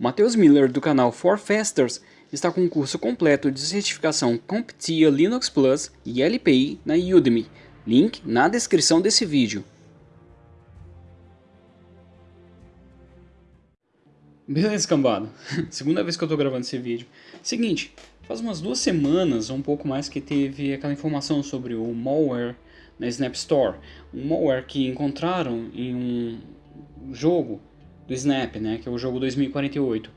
Matheus Miller do canal For Fasters está com um curso completo de certificação CompTIA Linux Plus e LPI na Udemy. Link na descrição desse vídeo. Beleza, cambada. Segunda vez que eu tô gravando esse vídeo. Seguinte, faz umas duas semanas, ou um pouco mais, que teve aquela informação sobre o malware na Snap Store. Um malware que encontraram em um jogo do Snap, né, que é o jogo 2048.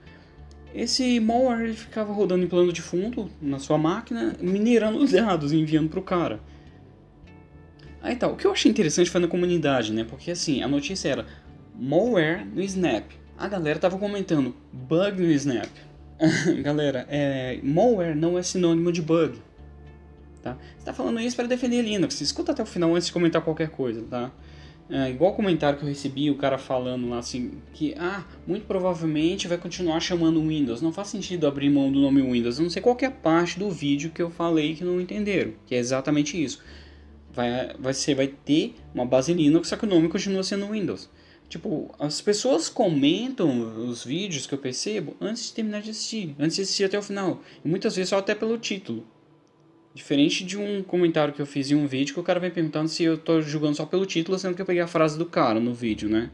Esse malware ele ficava rodando em plano de fundo na sua máquina, minerando os dados e enviando para o cara. Aí tá, o que eu achei interessante foi na comunidade, né, porque assim, a notícia era malware no Snap. A galera tava comentando bug no Snap. galera, é, malware não é sinônimo de bug. Tá? Você tá falando isso para defender Linux. Escuta até o final antes de comentar qualquer coisa, tá? É, igual comentário que eu recebi, o cara falando lá assim, que ah, muito provavelmente vai continuar chamando Windows. Não faz sentido abrir mão do nome Windows. Não sei qual é a parte do vídeo que eu falei que não entenderam, que é exatamente isso. Vai, vai, ser, vai ter uma base Linux, só que o nome continua sendo Windows. Tipo, as pessoas comentam os vídeos que eu percebo antes de terminar de assistir, antes de assistir até o final. E muitas vezes só até pelo título. Diferente de um comentário que eu fiz em um vídeo que o cara vem perguntando se eu tô julgando só pelo título, sendo que eu peguei a frase do cara no vídeo, né?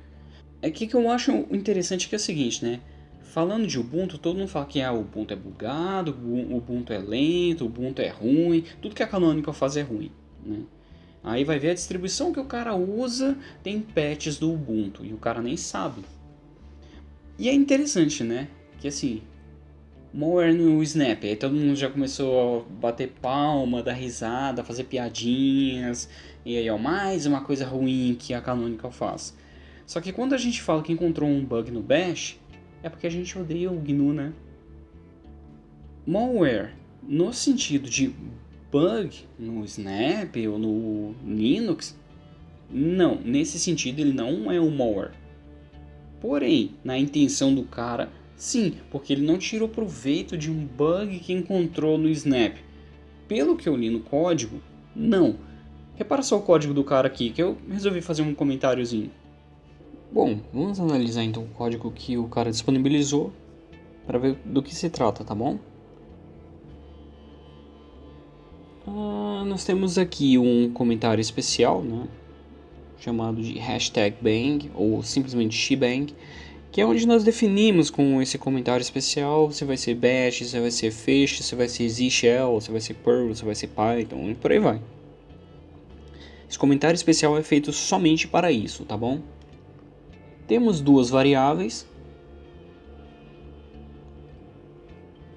É que que eu acho interessante que é o seguinte, né? Falando de Ubuntu, todo mundo fala que ah, o Ubuntu é bugado, o Ubuntu é lento, o Ubuntu é ruim, tudo que a Canonical faz é ruim, né? Aí vai ver a distribuição que o cara usa, tem patches do Ubuntu, e o cara nem sabe. E é interessante, né? Que assim, More no Snap. Aí todo mundo já começou a bater palma, dar risada, fazer piadinhas. E aí, ó, mais uma coisa ruim que a Canonical faz. Só que quando a gente fala que encontrou um bug no Bash, é porque a gente odeia o GNU, né? Malware, no sentido de bug no Snap ou no Linux, não, nesse sentido ele não é um malware. Porém, na intenção do cara, Sim, porque ele não tirou proveito de um bug que encontrou no Snap. Pelo que eu li no código, não. Repara só o código do cara aqui, que eu resolvi fazer um comentáriozinho. Bom, vamos analisar então o código que o cara disponibilizou para ver do que se trata, tá bom? Ah, nós temos aqui um comentário especial, né? Chamado de hashtag bang ou simplesmente shebang que é onde nós definimos com esse comentário especial se vai ser bash, se vai ser fish, se vai ser z shell, se vai ser perl, se vai ser python e por aí vai. Esse comentário especial é feito somente para isso, tá bom? Temos duas variáveis,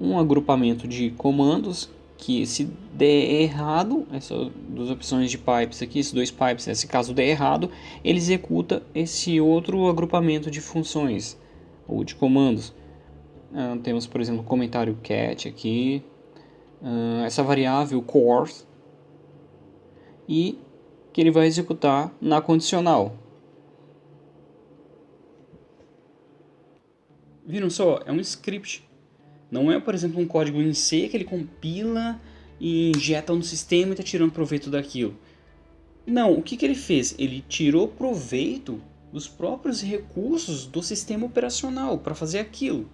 um agrupamento de comandos que se der errado, essas duas opções de pipes aqui, esses dois pipes, nesse caso der errado, ele executa esse outro agrupamento de funções ou de comandos. Uh, temos, por exemplo, comentário cat aqui, uh, essa variável core, e que ele vai executar na condicional. Viram só? É um script não é, por exemplo, um código em C que ele compila e injeta no sistema e está tirando proveito daquilo. Não, o que, que ele fez? Ele tirou proveito dos próprios recursos do sistema operacional para fazer aquilo.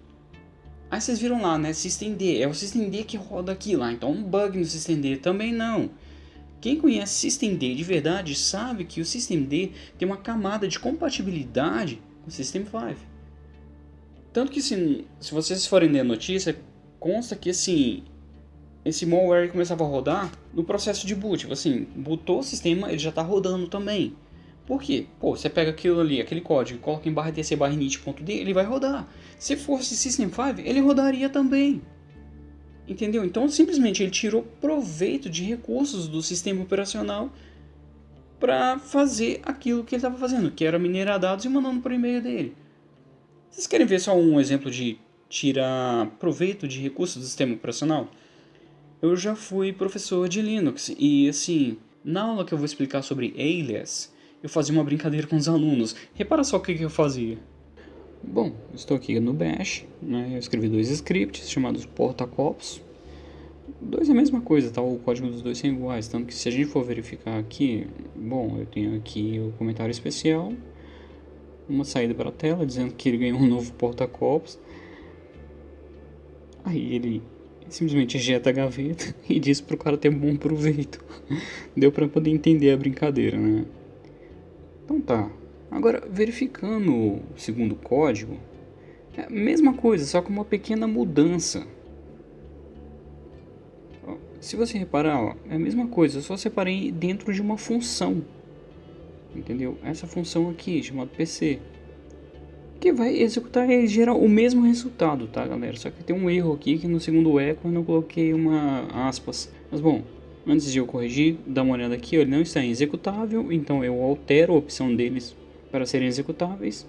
Aí vocês viram lá, né? SystemD. É o SystemD que roda aquilo. Ah, então um bug no SystemD também não. Quem conhece SystemD de verdade sabe que o SystemD tem uma camada de compatibilidade com o System 5. Tanto que se, se vocês forem ler a notícia, consta que assim, esse malware começava a rodar no processo de boot. Tipo assim, bootou o sistema, ele já está rodando também. Por quê? Pô, você pega aquilo ali, aquele código, coloca em barra tc barra init.d, ele vai rodar. Se fosse System 5, ele rodaria também. Entendeu? Então simplesmente ele tirou proveito de recursos do sistema operacional para fazer aquilo que ele estava fazendo, que era minerar dados e mandando por e-mail dele. Vocês querem ver só um exemplo de tirar proveito de recursos do sistema operacional? Eu já fui professor de Linux e assim, na aula que eu vou explicar sobre alias, eu fazia uma brincadeira com os alunos. Repara só o que, que eu fazia. Bom, estou aqui no Bash, né? eu escrevi dois scripts chamados portacopos. Dois é a mesma coisa, tá? O código dos dois são iguais, tanto que se a gente for verificar aqui, bom, eu tenho aqui o comentário especial, uma saída para a tela dizendo que ele ganhou um novo porta-copos. Aí ele simplesmente ejeta a gaveta e diz pro cara ter bom proveito. Deu para poder entender a brincadeira, né? Então tá. Agora, verificando o segundo código, é a mesma coisa, só com uma pequena mudança. Se você reparar, ó, é a mesma coisa, só separei dentro de uma função. Entendeu? Essa função aqui, chamada PC. Que vai executar e gerar o mesmo resultado, tá galera? Só que tem um erro aqui que no segundo eco eu não coloquei uma aspas. Mas bom, antes de eu corrigir, dá uma olhada aqui, ele não está executável, então eu altero a opção deles para serem executáveis.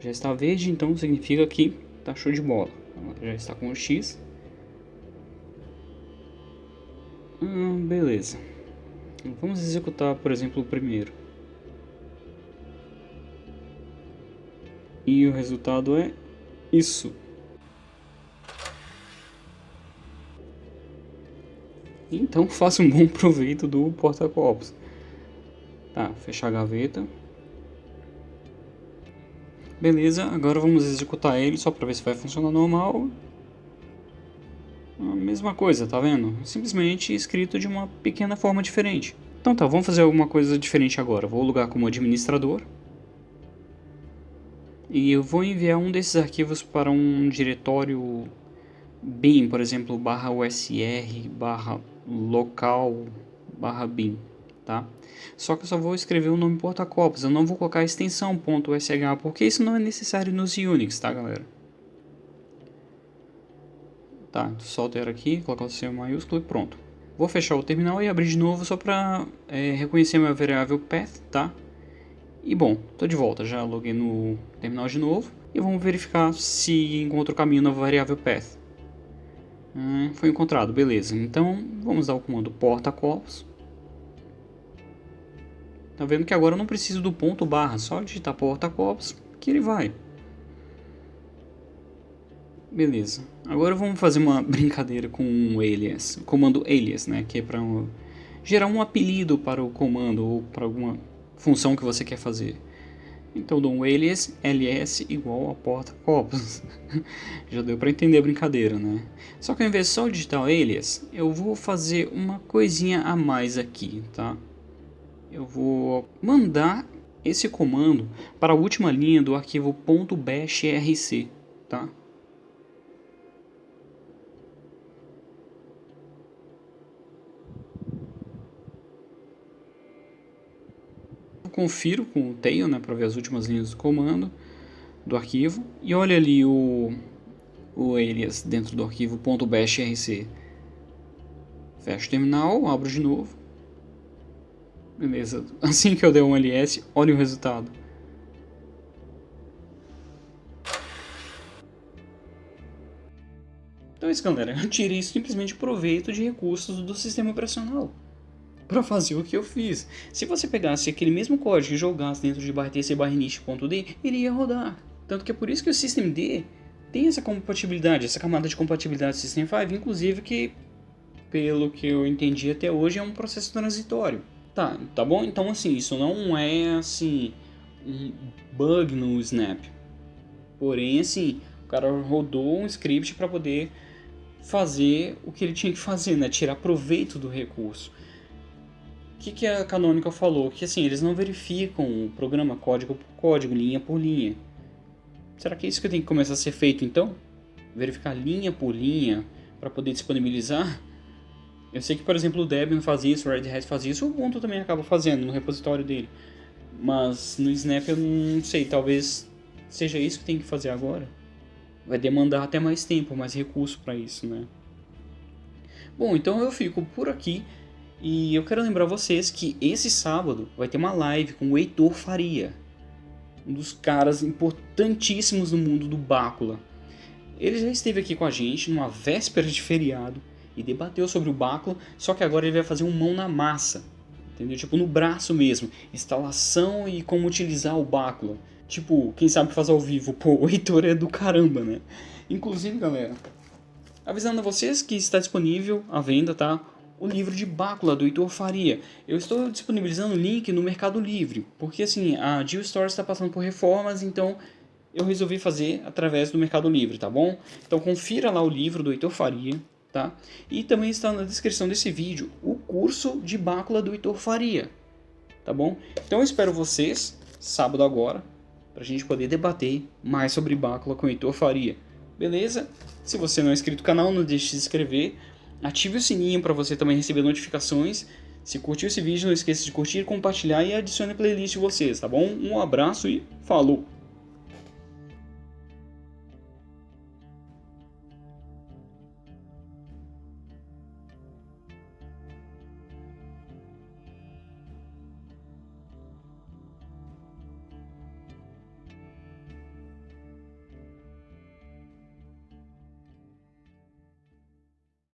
Já está verde, então significa que tá show de bola. Já está com o X. Hum, beleza. Vamos executar, por exemplo, o primeiro. E o resultado é isso. Então faça um bom proveito do porta-copos. Tá, fechar a gaveta. Beleza, agora vamos executar ele só para ver se vai funcionar normal. A mesma coisa, tá vendo? Simplesmente escrito de uma pequena forma diferente. Então tá, vamos fazer alguma coisa diferente agora. Vou lugar como administrador. E eu vou enviar um desses arquivos para um diretório bin, por exemplo, barra usr, barra local, barra bin tá? Só que eu só vou escrever o nome porta-copos, eu não vou colocar a extensão .sh, porque isso não é necessário nos Unix, tá galera? Tá, só altera aqui, colocar o C maiúsculo e pronto. Vou fechar o terminal e abrir de novo só para é, reconhecer minha variável path, tá? E bom, tô de volta, já loguei no terminal de novo. E vamos verificar se encontro o caminho na variável path. Hum, foi encontrado, beleza. Então, vamos dar o comando porta-copos. Tá vendo que agora eu não preciso do ponto barra, só digitar porta-copos que ele vai. Beleza. Agora vamos fazer uma brincadeira com um alias, comando alias, né, que é para um, gerar um apelido para o comando ou para alguma função que você quer fazer. Então dou um alias ls igual a porta-copos. Já deu para entender a brincadeira, né? Só que ao invés de só digitar alias, eu vou fazer uma coisinha a mais aqui, tá? eu vou mandar esse comando para a última linha do arquivo .bashrc, tá? Confiro com o tail, né, para ver as últimas linhas do comando do arquivo e olha ali o o alias dentro do arquivo .bashrc. Fecho o terminal, abro de novo Beleza. Assim que eu der um LS, olha o resultado. Então é isso, galera. Tirei simplesmente proveito de recursos do sistema operacional para fazer o que eu fiz. Se você pegasse aquele mesmo código e jogasse dentro de bartc.d, iria rodar. Tanto que é por isso que o systemd tem essa compatibilidade, essa camada de compatibilidade do System 5, inclusive que, pelo que eu entendi até hoje, é um processo transitório. Tá, tá bom? Então assim, isso não é assim um bug no Snap. Porém, assim, o cara rodou um script para poder fazer o que ele tinha que fazer, né? Tirar proveito do recurso. Que, que a Canonical falou? Que assim, eles não verificam o programa código por código, linha por linha. Será que é isso que tem que começar a ser feito então? Verificar linha por linha para poder disponibilizar? Eu sei que, por exemplo, o Debian faz isso, o Red Hat faz isso, o Ubuntu também acaba fazendo no repositório dele. Mas no Snap eu não sei, talvez seja isso que tem que fazer agora. Vai demandar até mais tempo, mais recurso para isso, né? Bom, então eu fico por aqui e eu quero lembrar vocês que esse sábado vai ter uma live com o Heitor Faria, um dos caras importantíssimos no mundo do Bácula. Ele já esteve aqui com a gente numa véspera de feriado e debateu sobre o báculo, só que agora ele vai fazer um mão na massa, entendeu? Tipo no braço mesmo, instalação e como utilizar o báculo. Tipo, quem sabe fazer ao vivo, pô, o Heitor é do caramba, né? Inclusive, galera, avisando a vocês que está disponível à venda, tá? O livro de bácula do Heitor Faria. Eu estou disponibilizando o link no Mercado Livre, porque assim, a Jill Store está passando por reformas, então eu resolvi fazer através do Mercado Livre, tá bom? Então confira lá o livro do Heitor Faria, tá? E também está na descrição desse vídeo o curso de bácula do Heitor Faria, tá bom? Então eu espero vocês sábado agora para a gente poder debater mais sobre bácula com o Heitor Faria, beleza? Se você não é inscrito no canal, não deixe de se inscrever, ative o sininho para você também receber notificações. Se curtiu esse vídeo, não esqueça de curtir, compartilhar e adicione a playlist de vocês, tá bom? Um abraço e falou!